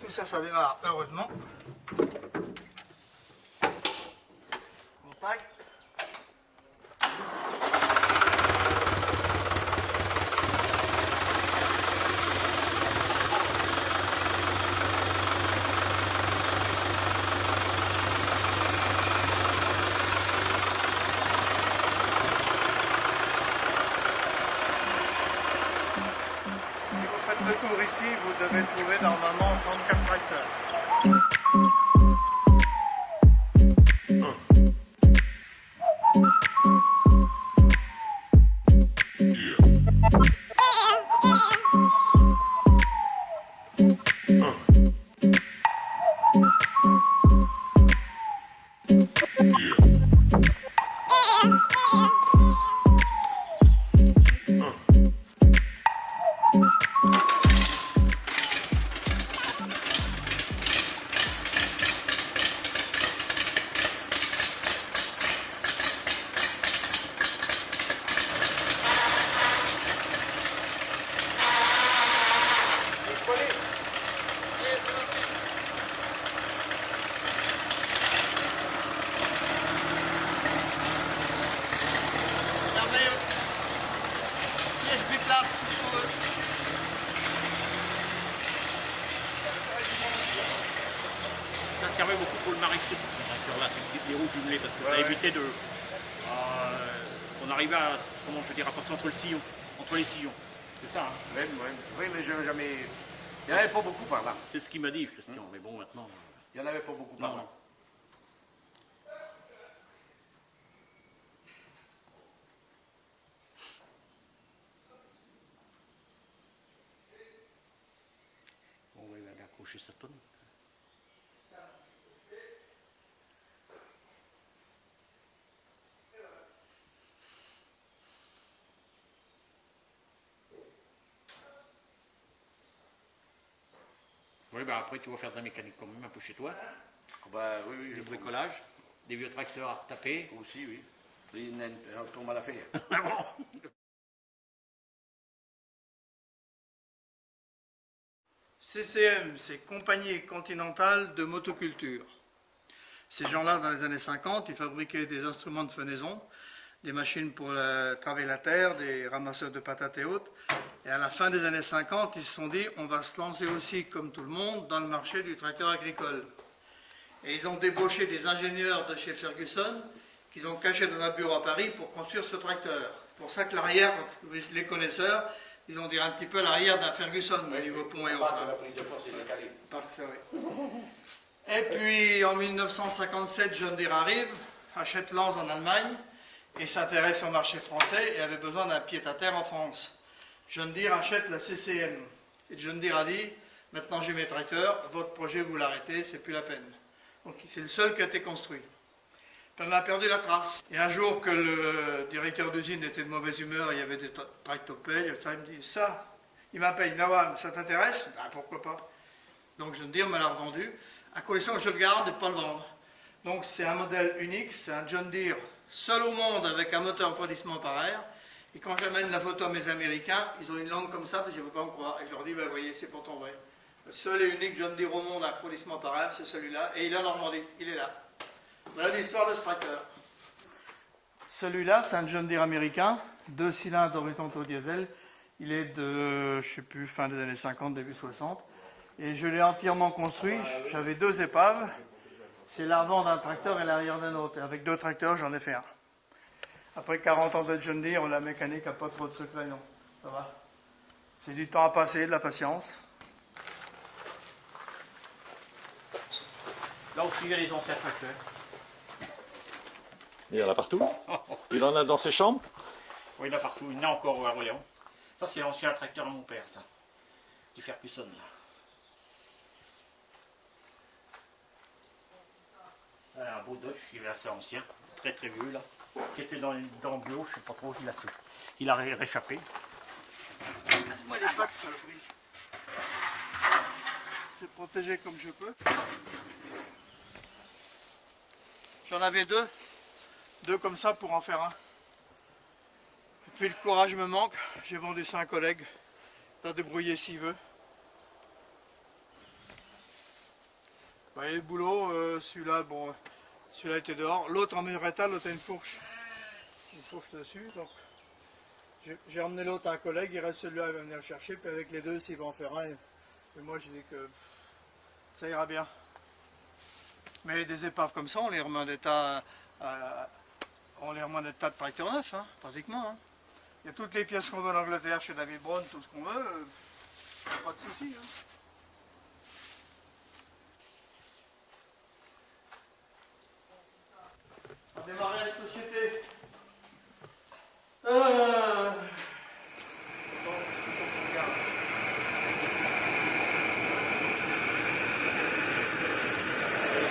Tout ça, ça démarre, heureusement. Contact. Si vous faites le tour ici, vous devez trouver normalement 34 Pour eux. Ça servait beaucoup pour le maraîcher, ces tracteurs-là, ces- les roues jumelées, parce que ça évitait de. euh, on arrivait à, comment je veux dire, à passer entre le sillon, entre les sillons. C'est ça, hein Oui, oui. Oui, mais je n'ai jamais. Il n'y en avait pas beaucoup par là. c'est ce qu'il m'a dit, Christian. Mais bon, maintenant. Il n'y en avait pas beaucoup par Non, là. non. On tonne. Oui, ben après, tu vas faire de la mécanique quand même un peu chez toi. Ben, oui, oui. Du je- bricolage, des vieux tracteurs à retaper. Aussi, oui. Il y a une- un tour mal à faire. CCM, c'est Compagnie Continentale de Motoculture. Ces gens-là, dans les années 50, ils fabriquaient des instruments de fenaison, des machines pour travailler la terre, des ramasseurs de patates et autres. Et à la fin des années 50, ils se sont dit, on va se lancer aussi, comme tout le monde, dans le marché du tracteur agricole. Et ils ont débauché des ingénieurs de chez Ferguson, qu'ils ont cachés dans un bureau à Paris pour construire ce tracteur. C'est pour ça que l'arrière, les connaisseurs, ils ont dit un petit peu l'arrière d'un Ferguson au niveau pont et autres. prise de force est décalée. Parc, oui. Et puis en 1957, John Deere arrive, achète Lens en Allemagne et s'intéresse au marché français et avait besoin d'un pied-à-terre en France. John Deere achète la CCM. Et John Deere a dit Maintenant j'ai mes tracteurs, votre projet vous l'arrêtez, c'est plus la peine. Donc c'est le seul qui a été construit. On a perdu la trace. Et un jour que le directeur d'usine était de mauvaise humeur, il y avait des tra- tractopelles, il me dit Ça, il m'appelle Nawan, ça t'intéresse? Ben, Pourquoi pas donc John Deere me l'a revendu, à condition que je le garde et pas le vendre. Donc c'est un modèle unique, c'est un John Deere seul au monde avec un moteur refroidissement par air. Et quand j'amène la photo à mes Américains, ils ont une langue comme ça parce qu'ils ne veulent pas me croire. Et je leur dis, ben, voyez, c'est pourtant vrai. Le seul et unique John Deere au monde à refroidissement par air, c'est celui-là. Et il est en Normandie, il est là. Voilà l'histoire de ce tracteur. Celui-là, c'est un John Deere américain, deux cylindres horizontaux diesel. Il est de, je sais plus, fin des années 50, début 60. Et je l'ai entièrement construit. J'avais deux épaves. C'est l'avant d'un tracteur et l'arrière d'un autre. Et avec deux tracteurs, j'en ai fait un. Après 40 ans de John Deere, la mécanique n'a pas trop de secret, non. Ça va C'est du temps à passer, de la patience. Là y a les anciens tracteurs. Il y en a partout. Il en a dans ses chambres. Oui, il y en a partout. Il y en a encore à Royan. Ça, c'est l'ancien tracteur de mon père, ça. Du Ferguson, là. Un beau Dodge, il est assez ancien, très très vieux, là. Qui était dans, dans le bio, je sais pas trop, il a, il a ré- réchappé. Laisse-moi les pattes, saloperie. C'est protégé comme je peux. J'en avais deux. Deux comme ça pour en faire un. Et puis le courage me manque. J'ai vendu ça à un collègue. Il va débrouiller s'il veut. Bah, a le boulot, euh, celui-là, bon, celui-là était dehors. L'autre en meilleur état, l'autre a une fourche. Une fourche dessus, donc j'ai- emmené l'autre à un collègue, il reste celui-là, il va venir le chercher, puis avec les deux, s'il va en faire un. Et moi, j'ai dit que ça ira bien. Mais des épaves comme ça, on les remet en état, euh, on les remet en état de tracteur neuf, hein, pratiquement. hein. Il y a toutes les pièces qu'on veut en Angleterre chez David Brown, tout ce qu'on veut, euh, pas de souci. hein. On démarrer avec société. Euh... Bon, c'est plutôt qu'on regarde.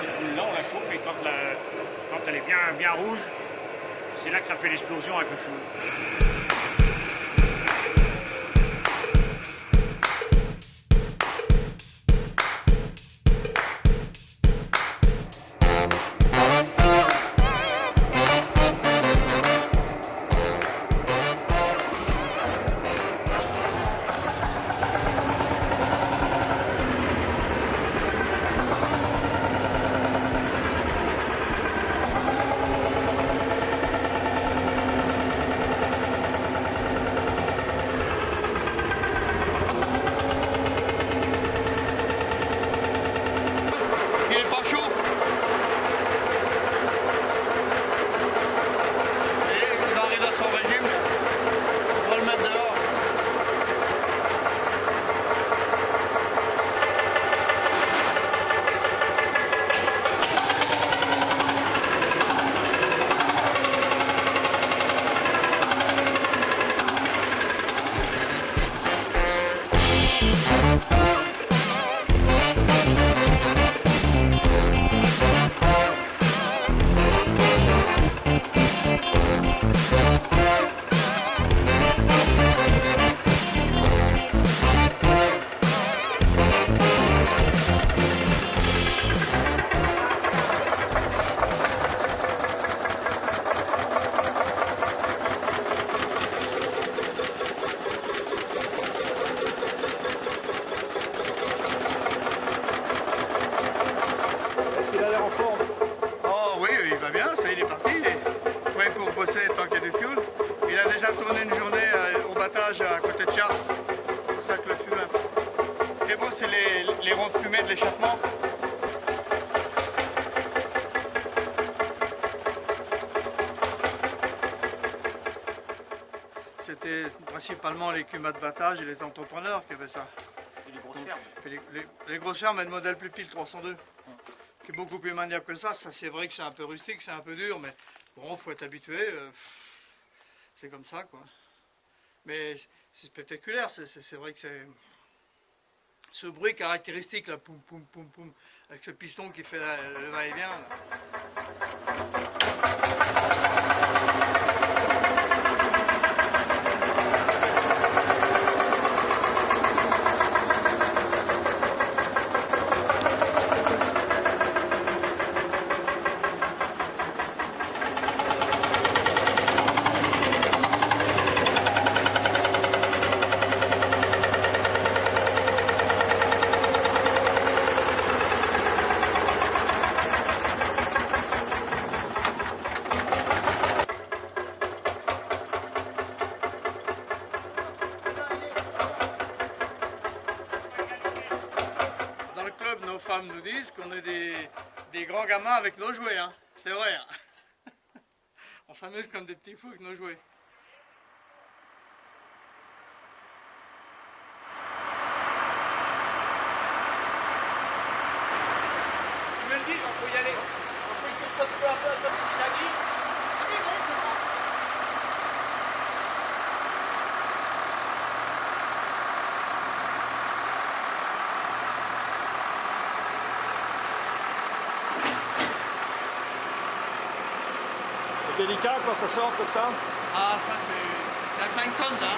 Cette boule-là, on la chauffe et quand, la- quand elle est bien, bien rouge, c'est là que ça fait l'explosion avec le feu. C'est les, les ronds de fumée de l'échappement. C'était principalement les cumas de battage et les entrepreneurs qui avaient ça. Et les grosses fermes. Puis les, les- les grosses fermes, elles modèle plus pile 302. Qui est beaucoup plus maniable que ça. Ça, c'est vrai que c'est un peu rustique, c'est un peu dur, mais bon, faut être habitué. euh, c'est comme ça, quoi. Mais c'est spectaculaire. C'est vrai que c'est. Ce bruit caractéristique, là, poum, poum, poum, poum, avec ce piston qui fait le va-et-vient. Femmes nous disent qu'on est des, grands gamins avec nos jouets. Hein. C'est vrai. hein. On s'amuse comme des petits fous avec nos jouets. Tu me le dis, on peut y aller. On peut que ça peu à peu, comme ce qu'il a dit. C'est délicat quand ça sort comme ça Ah, ça c'est. C'est à 5 tonnes là.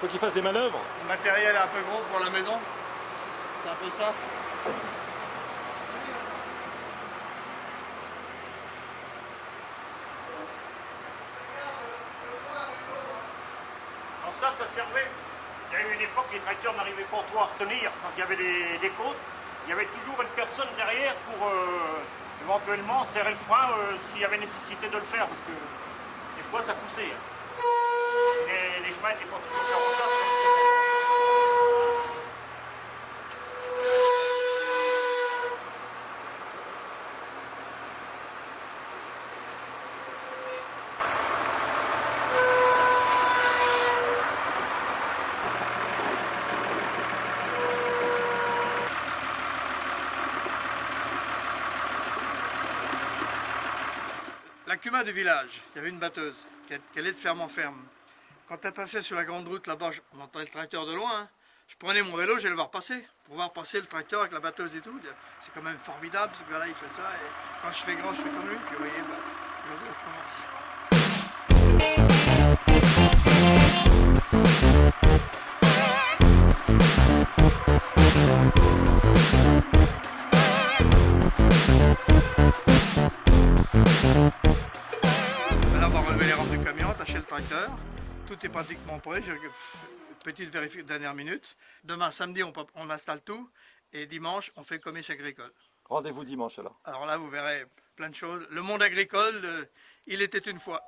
Faut qu'il fasse des manœuvres. Le matériel est un peu gros pour la maison. C'est un peu ça. Ça, servait. Il y a eu une époque, les tracteurs n'arrivaient pas trop à retenir quand il y avait des, côtes. Il y avait toujours une personne derrière pour euh, éventuellement serrer le frein euh, s'il y avait nécessité de le faire, parce que des fois ça poussait. hein. Les, chemins n'étaient pas toujours carrossables. La Cuma du village, il y avait une batteuse qui qui allait de ferme en ferme. Quand elle passait sur la grande route là-bas, je- on entendait le tracteur de loin. hein. Je prenais mon vélo, j'allais le voir passer, pour voir passer le tracteur avec la batteuse et tout. C'est quand même formidable, ce gars-là, il fait ça. Quand je fais grand, je fais comme lui. Puis vous voyez, bah, le vélo Tout est pratiquement prêt. Petite vérification dernière minute. Demain, samedi, on installe tout. Et dimanche, on fait le commerce agricole. Rendez-vous dimanche alors. Alors là, vous verrez plein de choses. Le monde agricole, euh, il était une fois.